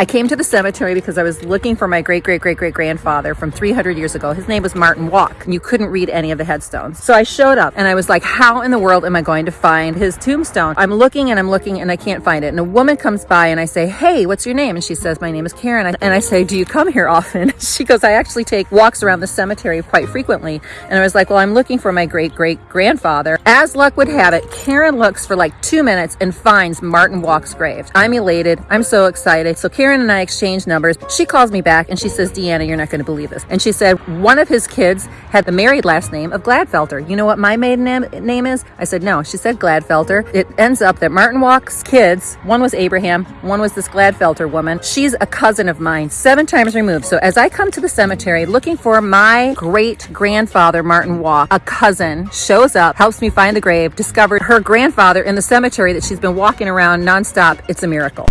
I came to the cemetery because I was looking for my great great great great grandfather from 300 years ago. His name was Martin Walk. And You couldn't read any of the headstones. So I showed up and I was like, how in the world am I going to find his tombstone? I'm looking and I'm looking and I can't find it. And a woman comes by and I say, hey, what's your name? And she says, my name is Karen. And I say, do you come here often? She goes, I actually take walks around the cemetery quite frequently. And I was like, well, I'm looking for my great great grandfather. As luck would have it, Karen looks for like two minutes and finds Martin Walk's grave. I'm elated. I'm so excited. So Karen Karen and I exchanged numbers. She calls me back and she says, Deanna, you're not going to believe this. And she said, one of his kids had the married last name of Gladfelter. You know what my maiden name is? I said, no. She said Gladfelter. It ends up that Martin Walk's kids, one was Abraham, one was this Gladfelter woman. She's a cousin of mine, seven times removed. So as I come to the cemetery looking for my great grandfather, Martin Walk, a cousin shows up, helps me find the grave, discovered her grandfather in the cemetery that she's been walking around nonstop. It's a miracle.